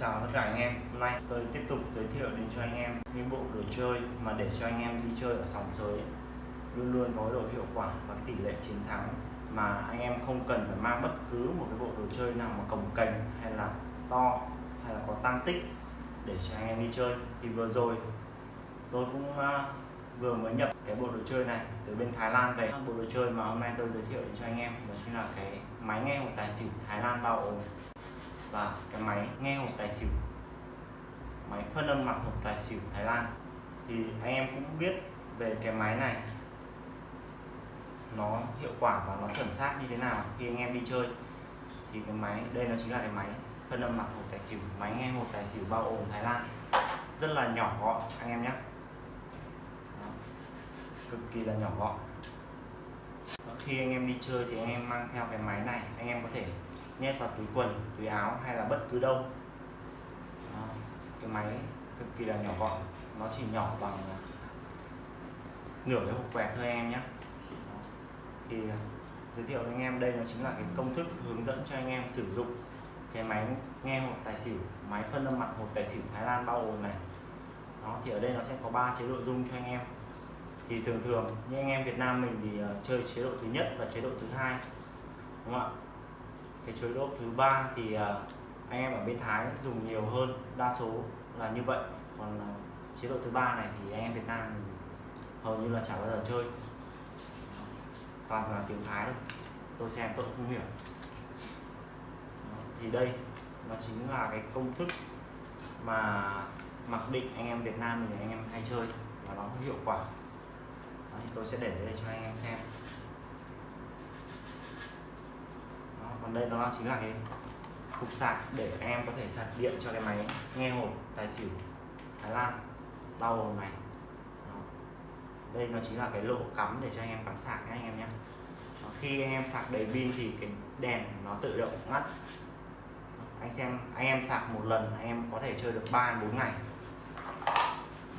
chào tất cả anh em. Hôm nay tôi tiếp tục giới thiệu đến cho anh em những bộ đồ chơi mà để cho anh em đi chơi ở sóng giới luôn luôn có độ hiệu quả và tỷ lệ chiến thắng mà anh em không cần phải mang bất cứ một cái bộ đồ chơi nào mà cồng cành hay là to hay là có tăng tích để cho anh em đi chơi. Thì vừa rồi tôi cũng à, vừa mới nhập cái bộ đồ chơi này từ bên Thái Lan về. Bộ đồ chơi mà hôm nay tôi giới thiệu đến cho anh em đó chính là cái máy nghe một tài xỉu Thái Lan bao ồn và cái máy nghe hộp tài xỉu. Máy phân âm mặt hộp tài xỉu Thái Lan. Thì anh em cũng biết về cái máy này. Nó hiệu quả và nó chuẩn xác như thế nào khi anh em đi chơi. Thì cái máy, đây nó chính là cái máy phân âm mặt hộp tài xỉu. Máy nghe hộp tài xỉu bao ồn Thái Lan. Rất là nhỏ gọn, anh em nhé. Cực kỳ là nhỏ gọn. Khi anh em đi chơi thì anh em mang theo cái máy này, anh em có thể nhét vào túi quần túi áo hay là bất cứ đâu. Đó. cái máy cực kỳ là nhỏ gọn nó chỉ nhỏ bằng à, nửa cái hộp quẹt thôi em nhé. Thì à, giới thiệu với anh em đây nó chính là cái công thức hướng dẫn cho anh em sử dụng cái máy nghe hộp tài xỉu máy phân âm mặt hộp tài xỉu Thái Lan bao ồn này. Đó thì ở đây nó sẽ có ba chế độ rung cho anh em. Thì thường thường như anh em Việt Nam mình thì uh, chơi chế độ thứ nhất và chế độ thứ hai đúng không ạ? Cái chế độ thứ ba thì à, anh em ở bên Thái dùng nhiều hơn đa số là như vậy. Còn à, chế độ thứ ba này thì anh em Việt Nam hầu như là chả bao giờ chơi. Toàn là tiếng Thái thôi. Tôi xem tôi cũng không hiểu. Thì đây nó chính là cái công thức mà mặc định anh em Việt Nam mình anh em hay chơi. Và nó hiệu quả. Đấy, tôi sẽ để đây cho anh em xem Đó, còn đây, nó chính là cái cục sạc để em có thể sạc điện cho cái máy nghe hộp tài xỉu, Thái Lan, bao gồm này Đó. đây nó chính là cái lỗ cắm để cho anh em cắm sạc nhé, anh em nhé. Khi anh em sạc đầy pin thì cái đèn nó tự động ngắt. Anh xem, anh em sạc một lần, anh em có thể chơi được 3 4 ngày.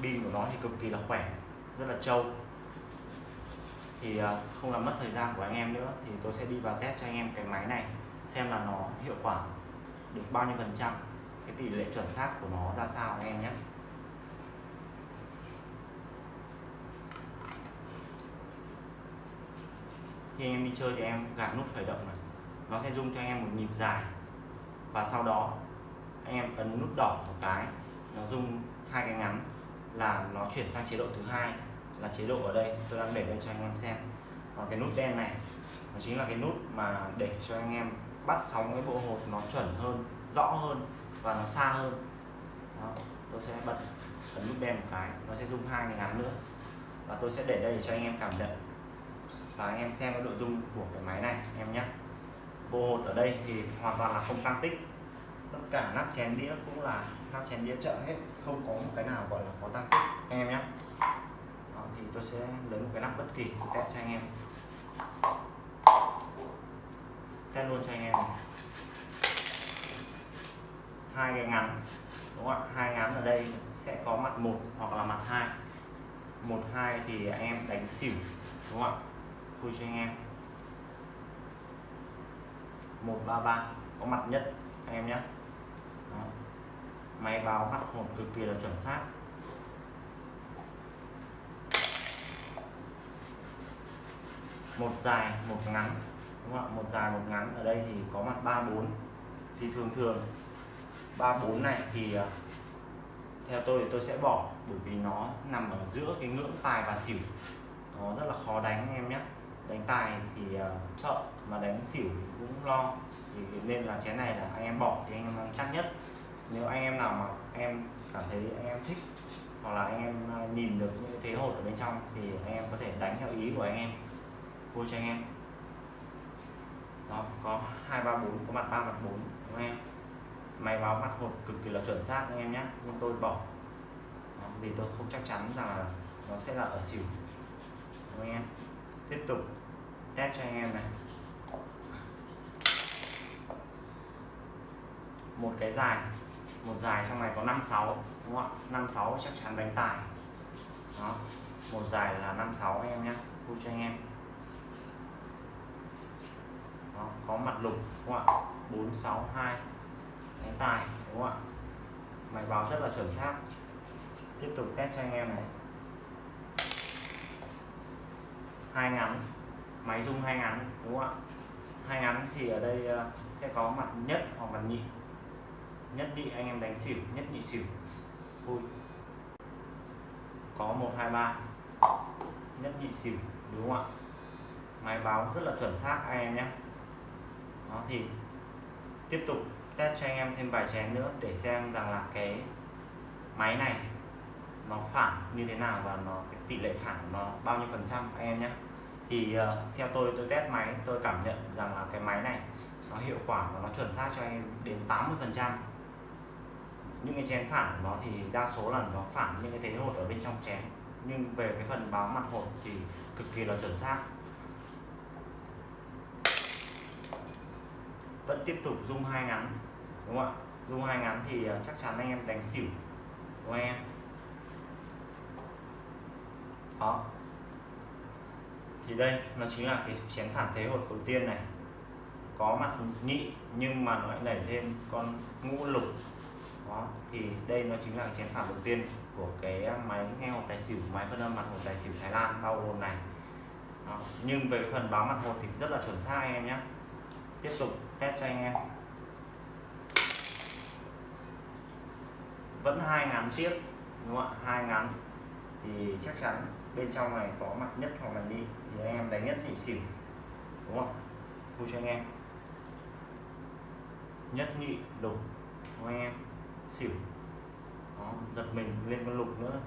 Pin của nó thì cực kỳ là khỏe, rất là trâu thì à, không làm mất thời gian của anh em nữa, thì tôi sẽ đi vào test cho anh em cái máy này, xem là nó hiệu quả được bao nhiêu phần trăm, cái tỷ lệ chuẩn xác của nó ra sao anh em nhé. Khi anh em đi chơi thì em gạt nút khởi động này, nó sẽ rung cho anh em một nhịp dài. Và sau đó, anh em ấn nút đỏ một cái, nó rung hai cái ngắn là nó chuyển sang chế độ thứ hai là chế độ ở đây. Tôi đang để lên cho anh em xem. Còn cái nút đen này nó chính là cái nút mà để cho anh em bắt sóng cái bộ hột nó chuẩn hơn rõ hơn và nó xa hơn. Đó, tôi sẽ bật ấn nút đen một cái nó sẽ rung hai cái ngắn nữa. Và tôi sẽ để đây cho anh em cảm nhận và anh em xem cái độ rung của cái máy này em nhé. Bộ hột ở đây thì hoàn toàn là không tăng tích. Tất cả nắp chén đĩa cũng là nắp chén đĩa chợ hết không có một cái nào gọi là có tăng tích. Anh em nhé tôi sẽ lấy một cái nắp bất kỳ test cho anh em. Test luôn cho anh em này. hai cái ngắn, đúng không ạ? Hai ngắn ở đây sẽ có mặt một hoặc là mặt hai. Một, hai thì anh em đánh xỉu, đúng không ạ? Khui cho anh em. 133 có mặt nhất, anh em nhé. Đó. máy báo mặt một cực kỳ là chuẩn xác. Một dài một ngắn đúng không ạ? Một dài một ngắn. Ở đây thì có mặt 34 thì thường thường 34 này thì à, theo tôi thì tôi sẽ bỏ bởi vì nó nằm ở giữa cái ngưỡng tài và xỉu. Nó rất là khó đánh anh em nhé. Đánh tài thì uh, sợ mà đánh xỉu cũng lo. Thì nên là chén này là anh em bỏ thì anh em chắc nhất. Nếu anh em nào mà em cảm thấy anh em thích hoặc là anh em à, nhìn được những thế hột ở bên trong thì anh em có thể đánh theo ý của anh em cô cho anh em. Đó có hai ba bốn có mặt ba mặt bốn anh em? Máy báo mặt hộp cực kỳ là chuẩn xác anh em nhé nhưng tôi bỏ. Đó, vì tôi không chắc chắn rằng là nó sẽ là ở xỉu. Đúng anh em? Tiếp tục test cho anh em này. Một cái dài một dài trong này có 56 đúng không ạ? 56 chắc chắn đánh tài. Đó một dài là 56 anh em nhé vui cho anh em đó, có mặt lục, đúng không ạ? 462 đánh tài, đúng không ạ? Máy báo rất là chuẩn xác. Tiếp tục test cho anh em này. Hai ngắn, máy rung hai ngắn, đúng không ạ? Hai ngắn thì ở đây ờ, sẽ có mặt nhất hoặc mặt nhị. Nhất nhị anh em đánh xỉu, nhất nhị xỉu. Vui có một, hai, ba. Nhất nhị xỉu, đúng không ạ? Máy báo rất là chuẩn xác, anh em nhé đó thì tiếp tục test cho anh em thêm vài chén nữa để xem rằng là cái máy này nó phản như thế nào và nó cái tỷ lệ phản của nó bao nhiêu phần trăm anh em nhé. Thì uh, theo tôi tôi test máy tôi cảm nhận rằng là cái máy này nó hiệu quả và nó chuẩn xác cho anh em đến 80 phần trăm. Những cái chén phản của nó thì đa số là nó phản những cái thế hột ở bên trong chén. Nhưng về cái phần báo mặt hột thì cực kỳ là chuẩn xác. Vẫn tiếp tục rung hai ngắn, đúng không ạ? Rung hai ngắn thì ờ, chắc chắn anh em đánh xỉu, đúng không em? Đó. Thì đây, nó chính là cái chén phản thế hột đầu tiên này. Có mặt nhị, nhưng mà nó lại đẩy thêm con ngũ lục. Đó, thì đây nó chính là cái chén phản đầu tiên của cái ờ, máy nghe hột tài xỉu, máy phân âm mặt hột tài xỉu Thái Lan, bao gồm này. Đó. nhưng về cái phần báo mặt hột thì rất là chuẩn xác anh em nhé tiếp tục test cho anh em. Vẫn hai ngắn tiếp đúng không ạ? Hai ngắn thì chắc chắn bên trong này có mặt nhất hoặc là đi. Thì anh em đánh nhất thì xỉu đúng không vui cho anh em. Nhất nhị lục đúng anh em? Xỉu. Đó, giật mình lên con lục nữa.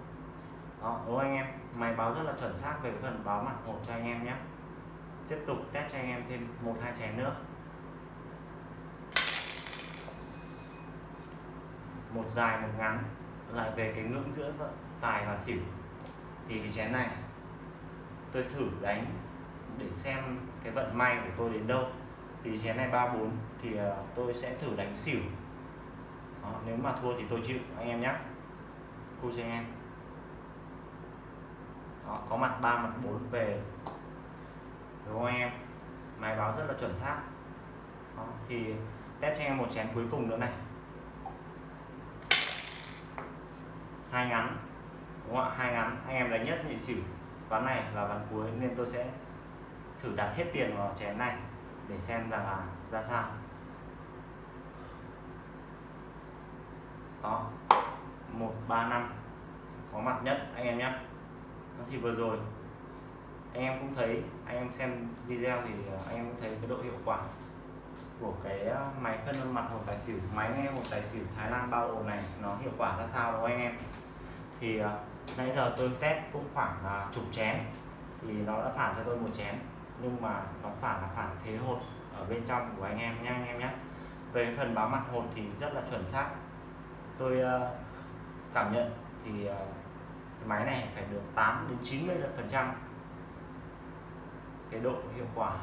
Đó đúng anh em? Máy báo rất là chuẩn xác về phần báo mặt hột cho anh em nhé. Tiếp tục test cho anh em thêm một hai chén nữa. Một dài một ngắn lại về cái ngưỡng giữa tài và xỉu. Thì cái chén này tôi thử đánh để xem cái vận may của tôi đến đâu. Thì chén này 34 thì ờ, tôi sẽ thử đánh xỉu. Đó, nếu mà thua thì tôi chịu anh em nhé cô cho anh em. Đó, có mặt 3 mặt 4 về. Đúng không anh em? Máy báo rất là chuẩn xác. Đó, thì test cho anh em một chén cuối cùng nữa này. Hai ngắn, đúng không ạ? Hai ngắn. Anh em đánh nhất nhị xỉu. Ván này là ván cuối nên tôi sẽ thử đặt hết tiền vào chén này để xem rằng là ra sao. Đó. Một, ba, năm. Có mặt nhất, anh em nhé. Thì vừa rồi, anh em cũng thấy, anh em xem video thì ờ, anh em cũng thấy cái độ hiệu quả của cái ờ, máy phân mặt hột tài xỉu, máy nghe hột tài xỉu Thái Lan bao ồn này nó hiệu quả ra sao, đúng không anh em? Thì uh, nãy giờ tôi test cũng khoảng uh, chục chén. Thì nó đã phản cho tôi một chén nhưng mà nó phản là phản thế hột ở bên trong của anh em nha anh em nhé về phần báo mặt hột thì rất là chuẩn xác. Tôi uh, cảm nhận thì uh, cái máy này phải được 8 đến 90 phần trăm cái độ hiệu quả.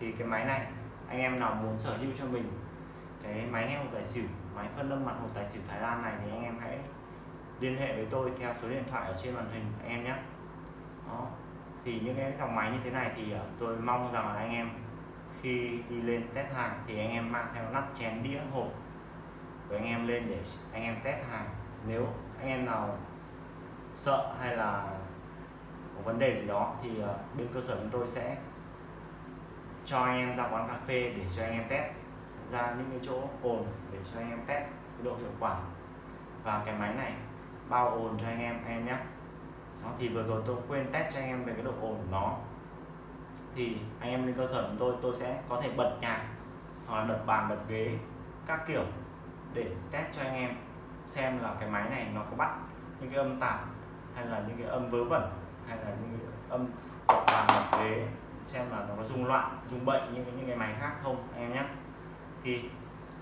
Thì cái máy này anh em nào muốn sở hữu cho mình cái máy nghe hột tài xỉu máy phân âm mặt hột tài xỉu Thái Lan này thì anh em hãy liên hệ với tôi theo số điện thoại ở trên màn hình em nhé. Đó. Thì những cái dòng máy như thế này thì ờ, tôi mong rằng là anh em khi đi lên test hàng thì anh em mang theo nắp chén đĩa hộp của anh em lên để anh em test hàng. Nếu anh em nào sợ hay là có vấn đề gì đó thì ờ, bên cơ sở chúng tôi sẽ cho anh em ra quán cà phê để cho anh em test ra những cái chỗ ồn để cho anh em test cái độ hiệu quả. Và cái máy này bao ồn cho anh em anh em nhé. Đó, thì vừa rồi tôi quên test cho anh em về cái độ ồn của nó. Thì anh em lên cơ sở của tôi tôi sẽ có thể bật nhạc hoặc là bật bàn bật ghế các kiểu để test cho anh em xem là cái máy này nó có bắt những cái âm tạp hay là những cái âm vớ vẩn hay là những cái âm bật bàn bật ghế xem là nó có rung loạn rung bệnh như những cái máy khác không anh em nhé. Thì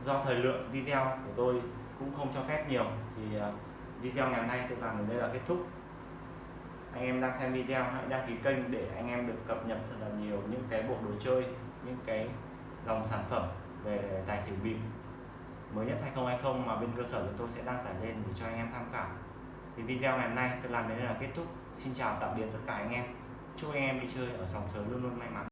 do thời lượng video của tôi cũng không cho phép nhiều thì uh, video ngày hôm nay tôi làm đến đây là kết thúc. Anh em đang xem video, hãy đăng ký kênh để anh em được cập nhật thật là nhiều những cái bộ đồ chơi, những cái dòng sản phẩm về tài xỉu bịp. Mới nhất 2020 mà bên cơ sở của tôi sẽ đăng tải lên để cho anh em tham khảo. Thì video ngày hôm nay tôi làm đến đây là kết thúc. Xin chào tạm biệt tất cả anh em. Chúc anh em đi chơi ở sòng sớm luôn luôn may mắn.